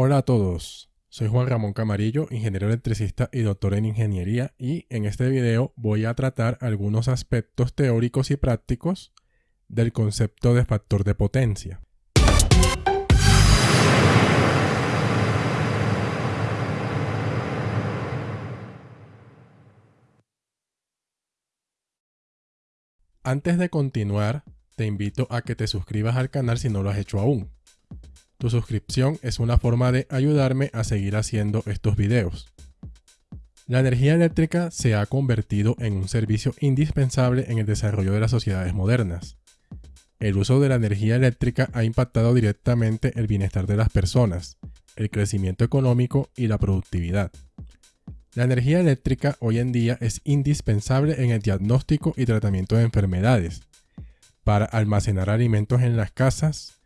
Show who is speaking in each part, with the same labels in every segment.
Speaker 1: Hola a todos, soy Juan Ramón Camarillo, ingeniero electricista y doctor en ingeniería y en este video voy a tratar algunos aspectos teóricos y prácticos del concepto de factor de potencia. Antes de continuar, te invito a que te suscribas al canal si no lo has hecho aún. Tu suscripción es una forma de ayudarme a seguir haciendo estos videos. La energía eléctrica se ha convertido en un servicio indispensable en el desarrollo de las sociedades modernas. El uso de la energía eléctrica ha impactado directamente el bienestar de las personas, el crecimiento económico y la productividad. La energía eléctrica hoy en día es indispensable en el diagnóstico y tratamiento de enfermedades, para almacenar alimentos en las casas,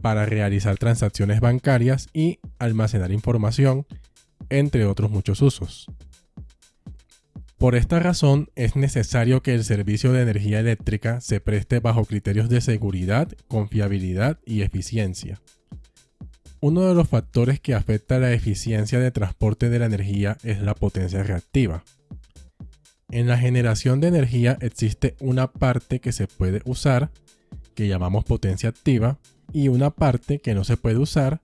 Speaker 1: para realizar transacciones bancarias y almacenar información, entre otros muchos usos. Por esta razón es necesario que el servicio de energía eléctrica se preste bajo criterios de seguridad, confiabilidad y eficiencia. Uno de los factores que afecta la eficiencia de transporte de la energía es la potencia reactiva. En la generación de energía existe una parte que se puede usar, que llamamos potencia activa, y una parte que no se puede usar,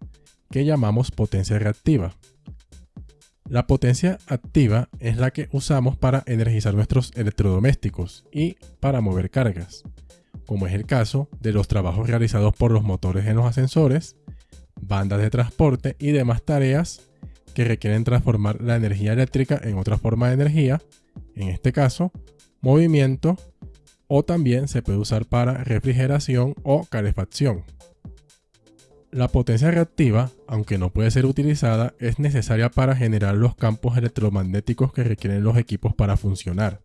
Speaker 1: que llamamos potencia reactiva. La potencia activa es la que usamos para energizar nuestros electrodomésticos y para mover cargas, como es el caso de los trabajos realizados por los motores en los ascensores, bandas de transporte y demás tareas que requieren transformar la energía eléctrica en otra forma de energía, en este caso, movimiento, o también se puede usar para refrigeración o calefacción. La potencia reactiva, aunque no puede ser utilizada, es necesaria para generar los campos electromagnéticos que requieren los equipos para funcionar.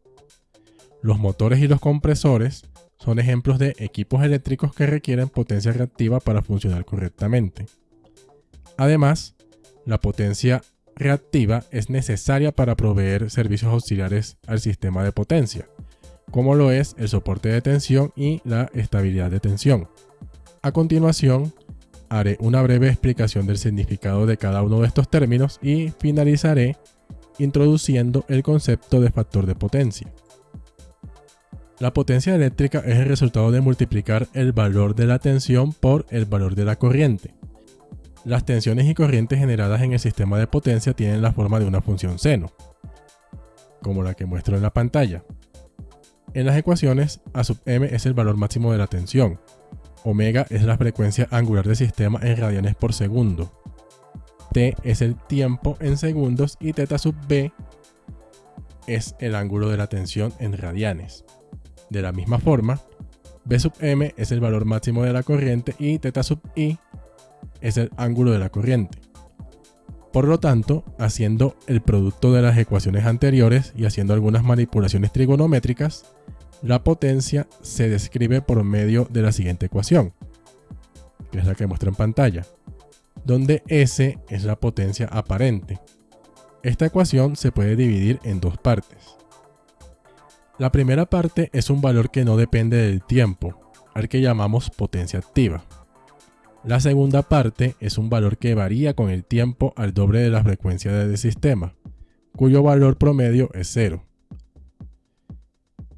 Speaker 1: Los motores y los compresores son ejemplos de equipos eléctricos que requieren potencia reactiva para funcionar correctamente. Además, la potencia reactiva es necesaria para proveer servicios auxiliares al sistema de potencia, como lo es el soporte de tensión y la estabilidad de tensión. A continuación, haré una breve explicación del significado de cada uno de estos términos y finalizaré introduciendo el concepto de factor de potencia. La potencia eléctrica es el resultado de multiplicar el valor de la tensión por el valor de la corriente. Las tensiones y corrientes generadas en el sistema de potencia tienen la forma de una función seno, como la que muestro en la pantalla. En las ecuaciones, A sub m es el valor máximo de la tensión, omega es la frecuencia angular del sistema en radianes por segundo, t es el tiempo en segundos y θ sub b es el ángulo de la tensión en radianes. De la misma forma, B sub m es el valor máximo de la corriente y θ sub i es el ángulo de la corriente. Por lo tanto, haciendo el producto de las ecuaciones anteriores y haciendo algunas manipulaciones trigonométricas, la potencia se describe por medio de la siguiente ecuación, que es la que muestro en pantalla, donde S es la potencia aparente. Esta ecuación se puede dividir en dos partes. La primera parte es un valor que no depende del tiempo, al que llamamos potencia activa. La segunda parte es un valor que varía con el tiempo al doble de la frecuencia del sistema, cuyo valor promedio es cero.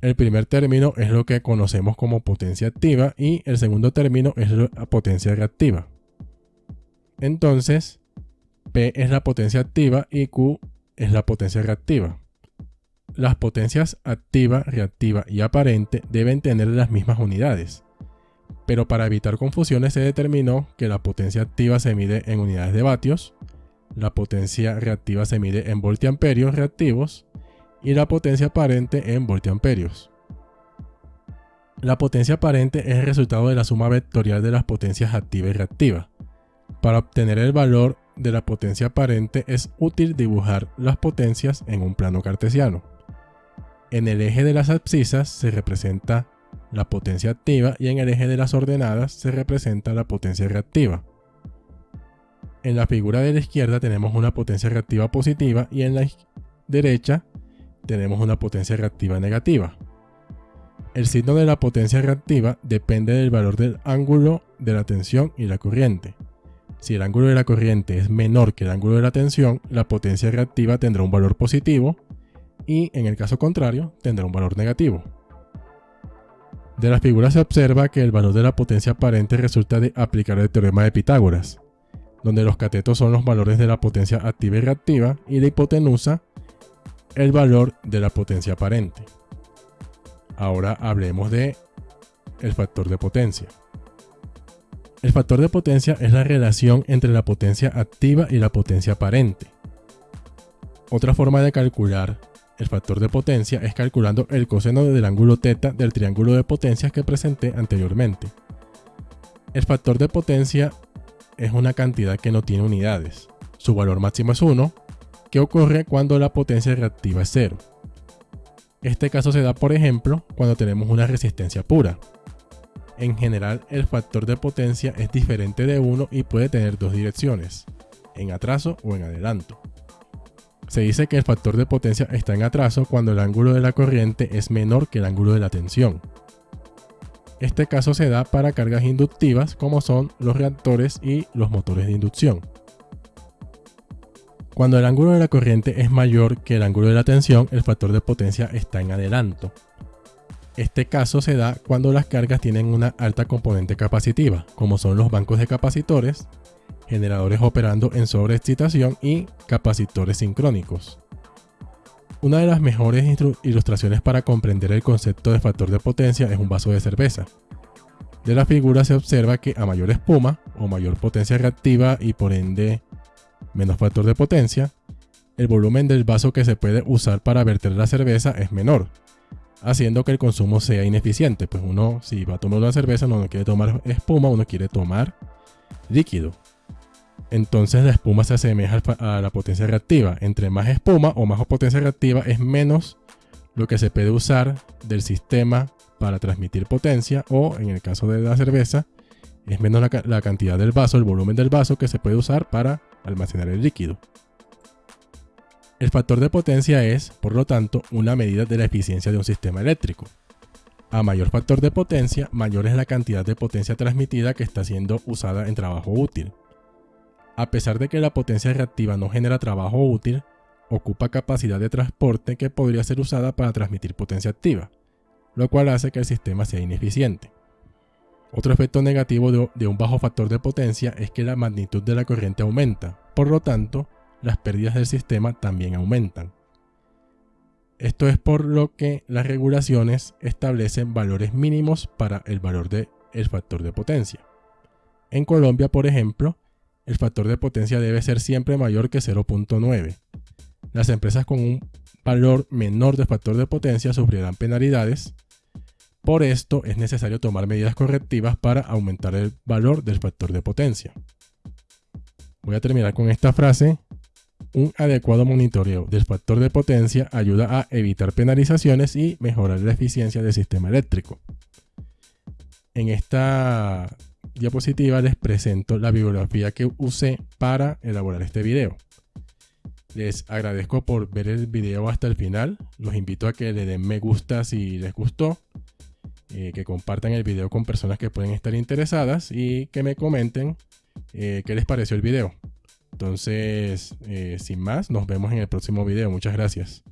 Speaker 1: El primer término es lo que conocemos como potencia activa y el segundo término es la potencia reactiva. Entonces, P es la potencia activa y Q es la potencia reactiva. Las potencias activa, reactiva y aparente deben tener las mismas unidades pero para evitar confusiones se determinó que la potencia activa se mide en unidades de vatios, la potencia reactiva se mide en voltiamperios reactivos y la potencia aparente en voltiamperios. La potencia aparente es el resultado de la suma vectorial de las potencias activa y reactiva. Para obtener el valor de la potencia aparente es útil dibujar las potencias en un plano cartesiano. En el eje de las abscisas se representa la potencia activa y en el eje de las ordenadas se representa la potencia reactiva. En la figura de la izquierda tenemos una potencia reactiva positiva y en la derecha tenemos una potencia reactiva negativa. El signo de la potencia reactiva depende del valor del ángulo de la tensión y la corriente. Si el ángulo de la corriente es menor que el ángulo de la tensión, la potencia reactiva tendrá un valor positivo y en el caso contrario tendrá un valor negativo. De la figura se observa que el valor de la potencia aparente resulta de aplicar el teorema de Pitágoras, donde los catetos son los valores de la potencia activa y reactiva y la hipotenusa el valor de la potencia aparente. Ahora hablemos de el factor de potencia. El factor de potencia es la relación entre la potencia activa y la potencia aparente. Otra forma de calcular el factor de potencia es calculando el coseno del ángulo θ del triángulo de potencias que presenté anteriormente. El factor de potencia es una cantidad que no tiene unidades. Su valor máximo es 1, ocurre cuando la potencia reactiva es 0. Este caso se da, por ejemplo, cuando tenemos una resistencia pura. En general, el factor de potencia es diferente de 1 y puede tener dos direcciones, en atraso o en adelanto. Se dice que el factor de potencia está en atraso cuando el ángulo de la corriente es menor que el ángulo de la tensión. Este caso se da para cargas inductivas como son los reactores y los motores de inducción. Cuando el ángulo de la corriente es mayor que el ángulo de la tensión, el factor de potencia está en adelanto. Este caso se da cuando las cargas tienen una alta componente capacitiva, como son los bancos de capacitores, generadores operando en sobreexcitación y capacitores sincrónicos. Una de las mejores ilustraciones para comprender el concepto de factor de potencia es un vaso de cerveza. De la figura se observa que a mayor espuma o mayor potencia reactiva y por ende menos factor de potencia, el volumen del vaso que se puede usar para verter la cerveza es menor, haciendo que el consumo sea ineficiente. Pues uno, si va a tomar una cerveza, no quiere tomar espuma, uno quiere tomar líquido. Entonces la espuma se asemeja a la potencia reactiva. Entre más espuma o más potencia reactiva es menos lo que se puede usar del sistema para transmitir potencia o en el caso de la cerveza es menos la, la cantidad del vaso, el volumen del vaso que se puede usar para almacenar el líquido. El factor de potencia es, por lo tanto, una medida de la eficiencia de un sistema eléctrico. A mayor factor de potencia, mayor es la cantidad de potencia transmitida que está siendo usada en trabajo útil. A pesar de que la potencia reactiva no genera trabajo útil, ocupa capacidad de transporte que podría ser usada para transmitir potencia activa, lo cual hace que el sistema sea ineficiente. Otro efecto negativo de, un bajo factor de potencia es que la magnitud de la corriente aumenta, por lo tanto, las pérdidas del sistema también aumentan. Esto es por lo que las regulaciones establecen valores mínimos para el valor del factor de potencia. En Colombia, por ejemplo, el factor de potencia debe ser siempre mayor que 0.9. Las empresas con un valor menor de factor de potencia sufrirán penalidades por esto es necesario tomar medidas correctivas para aumentar el valor del factor de potencia. Voy a terminar con esta frase. Un adecuado monitoreo del factor de potencia ayuda a evitar penalizaciones y mejorar la eficiencia del sistema eléctrico. En esta diapositiva les presento la bibliografía que usé para elaborar este video. Les agradezco por ver el video hasta el final. Los invito a que le den me gusta si les gustó eh, que compartan el video con personas que pueden estar interesadas y que me comenten eh, qué les pareció el video. Entonces, eh, sin más, nos vemos en el próximo video. Muchas gracias.